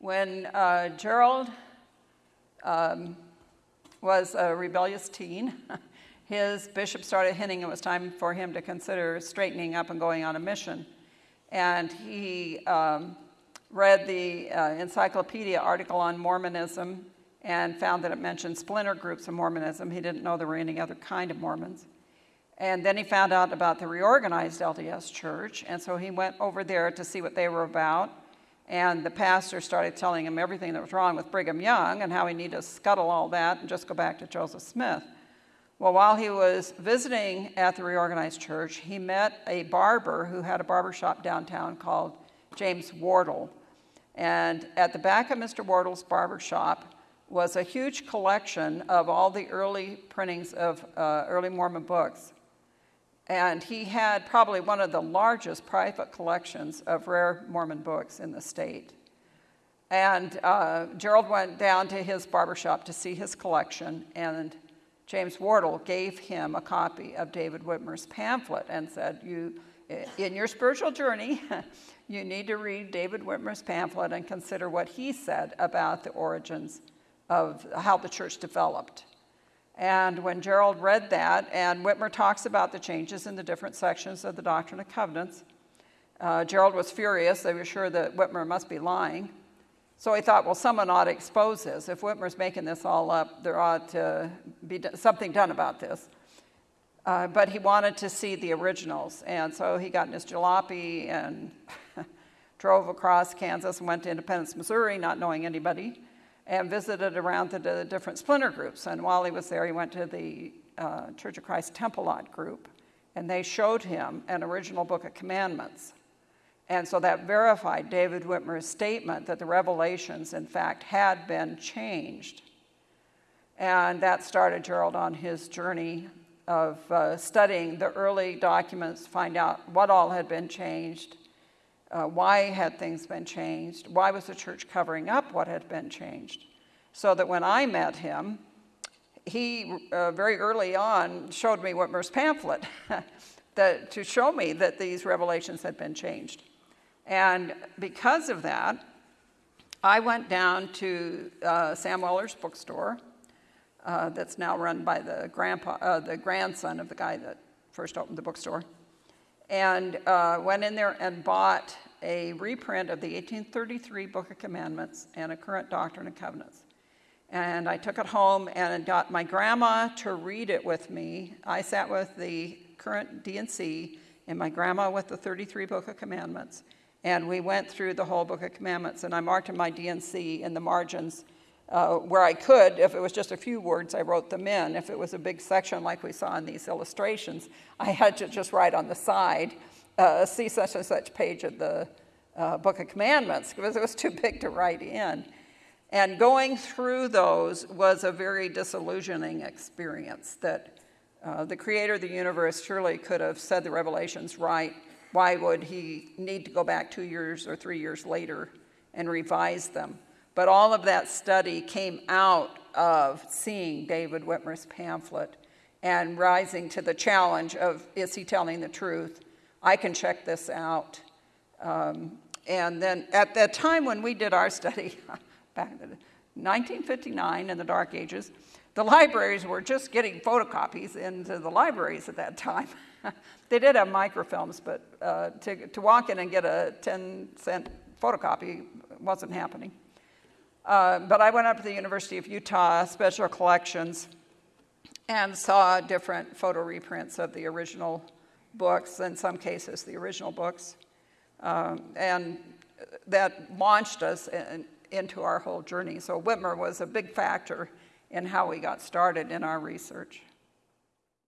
When uh, Gerald um, was a rebellious teen, his bishop started hinting it was time for him to consider straightening up and going on a mission. And he um, read the uh, encyclopedia article on Mormonism and found that it mentioned splinter groups of Mormonism. He didn't know there were any other kind of Mormons. And then he found out about the reorganized LDS church, and so he went over there to see what they were about. And the pastor started telling him everything that was wrong with Brigham Young and how he needed to scuttle all that and just go back to Joseph Smith. Well, while he was visiting at the reorganized church, he met a barber who had a barber shop downtown called James Wardle. And at the back of Mr. Wardle's barber shop was a huge collection of all the early printings of uh, early Mormon books. And he had probably one of the largest private collections of rare Mormon books in the state. And uh, Gerald went down to his barbershop to see his collection, and James Wardle gave him a copy of David Whitmer's pamphlet and said, you, in your spiritual journey, you need to read David Whitmer's pamphlet and consider what he said about the origins of how the church developed. And when Gerald read that, and Whitmer talks about the changes in the different sections of the Doctrine and Covenants, uh, Gerald was furious. They were sure that Whitmer must be lying. So he thought, well, someone ought to expose this. If Whitmer's making this all up, there ought to be something done about this. Uh, but he wanted to see the originals. And so he got in his jalopy and drove across Kansas and went to Independence, Missouri, not knowing anybody, and visited around the, the different splinter groups. And while he was there, he went to the uh, Church of Christ Temple Lot group, and they showed him an original Book of Commandments. And so that verified David Whitmer's statement that the revelations, in fact, had been changed. And that started Gerald on his journey of uh, studying the early documents, find out what all had been changed, uh, why had things been changed, why was the church covering up what had been changed. So that when I met him, he uh, very early on showed me Whitmer's pamphlet that, to show me that these revelations had been changed. And because of that, I went down to uh, Sam Weller's bookstore uh, that's now run by the, grandpa, uh, the grandson of the guy that first opened the bookstore, and uh, went in there and bought a reprint of the 1833 Book of Commandments and a current Doctrine and Covenants. And I took it home and got my grandma to read it with me. I sat with the current D&C and my grandma with the 33 Book of Commandments. And we went through the whole Book of Commandments, and I marked in my D&C in the margins uh, where I could. If it was just a few words, I wrote them in. If it was a big section like we saw in these illustrations, I had to just write on the side, uh, see such and such page of the uh, Book of Commandments, because it was too big to write in. And going through those was a very disillusioning experience that uh, the creator of the universe surely could have said the revelations right why would he need to go back two years or three years later and revise them? But all of that study came out of seeing David Whitmer's pamphlet and rising to the challenge of, is he telling the truth? I can check this out. Um, and then at that time when we did our study, back in 1959 in the Dark Ages, the libraries were just getting photocopies into the libraries at that time. they did have microfilms, but uh, to, to walk in and get a 10 cent photocopy wasn't happening. Uh, but I went up to the University of Utah Special Collections and saw different photo reprints of the original books, in some cases the original books. Um, and that launched us in, into our whole journey. So Whitmer was a big factor in how we got started in our research.